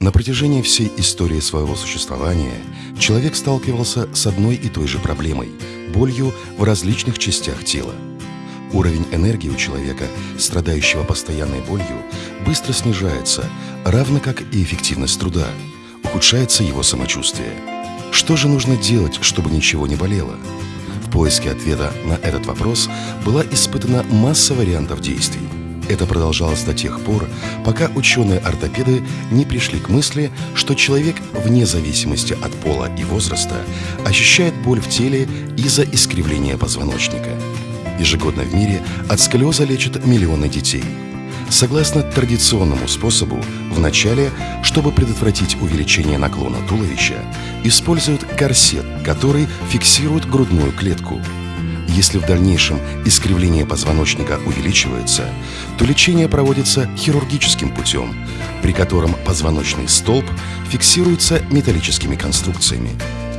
На протяжении всей истории своего существования человек сталкивался с одной и той же проблемой – болью в различных частях тела. Уровень энергии у человека, страдающего постоянной болью, быстро снижается, равно как и эффективность труда. Ухудшается его самочувствие. Что же нужно делать, чтобы ничего не болело? В поиске ответа на этот вопрос была испытана масса вариантов действий – это продолжалось до тех пор, пока ученые-ортопеды не пришли к мысли, что человек, вне зависимости от пола и возраста, ощущает боль в теле из-за искривления позвоночника. Ежегодно в мире от сколиоза лечат миллионы детей. Согласно традиционному способу, вначале, чтобы предотвратить увеличение наклона туловища, используют корсет, который фиксирует грудную клетку – если в дальнейшем искривление позвоночника увеличивается, то лечение проводится хирургическим путем, при котором позвоночный столб фиксируется металлическими конструкциями.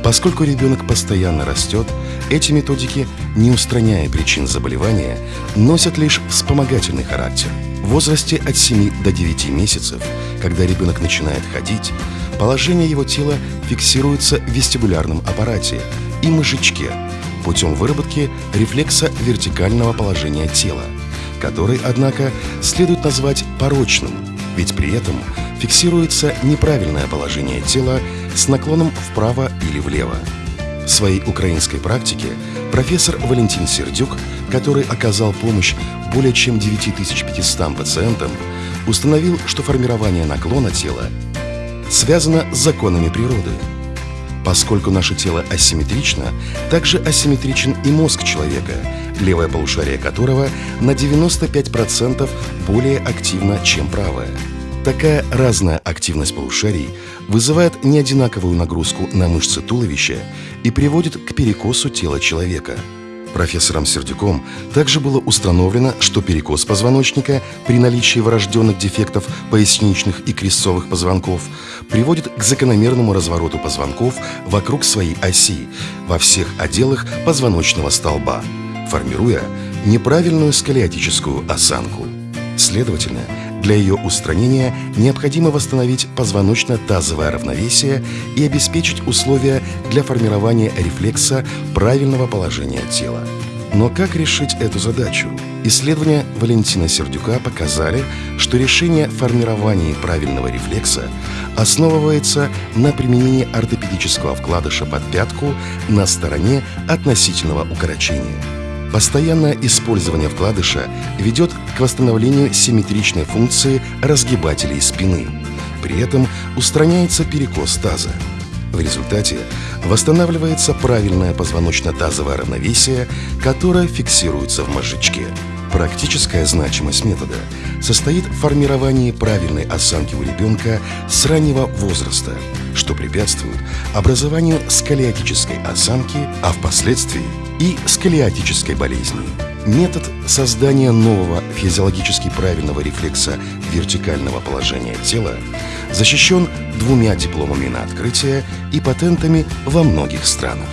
Поскольку ребенок постоянно растет, эти методики, не устраняя причин заболевания, носят лишь вспомогательный характер. В возрасте от 7 до 9 месяцев, когда ребенок начинает ходить, положение его тела фиксируется в вестибулярном аппарате и мышечке, путем выработки рефлекса вертикального положения тела, который, однако, следует назвать порочным, ведь при этом фиксируется неправильное положение тела с наклоном вправо или влево. В своей украинской практике профессор Валентин Сердюк, который оказал помощь более чем 9500 пациентам, установил, что формирование наклона тела связано с законами природы – Поскольку наше тело асимметрично, также асимметричен и мозг человека, левое полушарие которого на 95% более активно, чем правое. Такая разная активность полушарий вызывает неодинаковую нагрузку на мышцы туловища и приводит к перекосу тела человека – Профессором Сердюком также было установлено, что перекос позвоночника при наличии врожденных дефектов поясничных и крестцовых позвонков приводит к закономерному развороту позвонков вокруг своей оси во всех отделах позвоночного столба, формируя неправильную сколиотическую осанку. Следовательно, для ее устранения необходимо восстановить позвоночно-тазовое равновесие и обеспечить условия для формирования рефлекса правильного положения тела. Но как решить эту задачу? Исследования Валентина Сердюка показали, что решение формирования правильного рефлекса основывается на применении ортопедического вкладыша под пятку на стороне относительного укорочения. Постоянное использование вкладыша ведет к восстановлению симметричной функции разгибателей спины. При этом устраняется перекос таза. В результате восстанавливается правильное позвоночно-тазовое равновесие, которое фиксируется в мозжечке. Практическая значимость метода состоит в формировании правильной осанки у ребенка с раннего возраста, что препятствует образованию сколиотической осанки, а впоследствии и сколиотической болезни. Метод создания нового физиологически правильного рефлекса вертикального положения тела защищен двумя дипломами на открытие и патентами во многих странах.